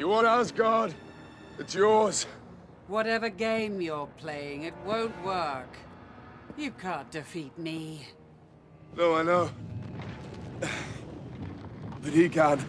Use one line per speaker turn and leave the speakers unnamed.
You want Asgard? It's yours.
Whatever game you're playing, it won't work. You can't defeat me.
No, I know. But he can.